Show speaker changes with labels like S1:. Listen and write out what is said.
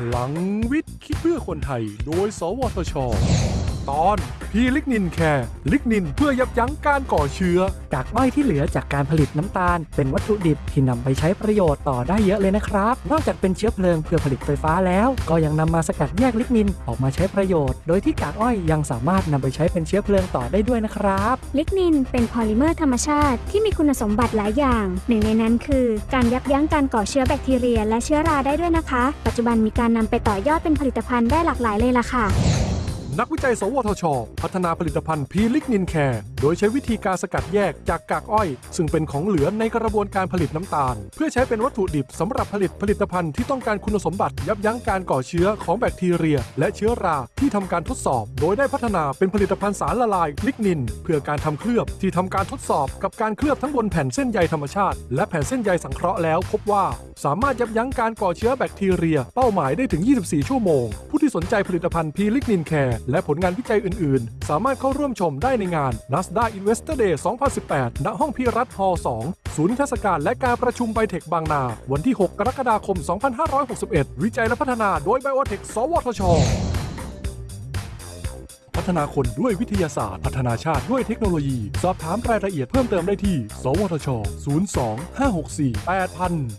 S1: พลังวิทย์ คิดเพื่อคนไทย โดย สวทช ตอนพีลิกนินแคร์ลิกนินเพื่อยับยั้งการก่อเชื้อ
S2: กากอ้อยที่เหลือจากการผลิตน้ำตาล เป็นวัตถุดิบที่นำไปใช้ประโยชน์ต่อได้เยอะเลยนะครับ นอกจากเป็นเชื้อเพลิงเพื่อผลิตไฟฟ้าแล้ว ก็ยังนำมาสกัดแยกลิกนินออกมาใช้ประโยชน์ โดยที่กากอ้อยยังสามารถนำไปใช้เป็นเชื้อเพลิงต่อได้ด้วยนะครับ
S3: ลิกนินเป็นพอลิเมอร์ธรรมชาติที่มีคุณสมบัติหลายอย่าง หนึ่งในนั้นคือ การยับยั้งการก่อเชื้อแบคทีเรีย และเชื้อราได้ด้วยนะคะ ปัจจุบันมีการนำไปต่อยอดเป็นผลิตภัณฑ์ได้หลากหลายเลยล่ะค่ะ
S1: นักวิจัย สวทช พัฒนาผลิตภัณฑ์พีลิกนินแคร์โดยใช้วิธีการสกัดแยกจากกากอ้อย ซึ่งเป็นของเหลือในกระบวนการผลิตน้ำตาล เพื่อใช้เป็นวัตถุดิบสำหรับผลิตผลิตภัณฑ์ที่ต้องการคุณสมบัติยับยั้งการก่อเชื้อของแบคทีเรีย และเชื้อราที่ทำการทดสอบ โดยได้พัฒนาเป็นผลิตภัณฑ์สารละลายลิกนิน เพื่อการทำเคลือบที่ทำการทดสอบกับการเคลือบทั้งบนแผ่นเส้นใยธรรมชาติ และแผ่นเส้นใยสังเคราะห์แล้ว พบว่าสามารถยับยั้งการก่อเชื้อแบคทีเรีย เป้าหมายได้ถึง 24 ชั่วโมง ผู้ที่สนใจผลิตภัณฑ์พีลิกนินแคร์และผลงานวิจัยอื่น ๆ สามารถเข้าร่วมชมได้ในงาน NSTDA Investor Day 2018 ณ ห้องภิรัชฮอลล์2ศูนย์นิทรรศการและการประชุมไบเทคบางนา วันที่ 6 กรกฎาคม 2561 วิจัยและพัฒนาโดยไบโอเทคสวทช พัฒนาคนด้วยวิทยาศาสตร์ พัฒนาชาติด้วยเทคโนโลยี สอบถามรายละเอียดเพิ่มเติมได้ที่ สวทช 02 564 8000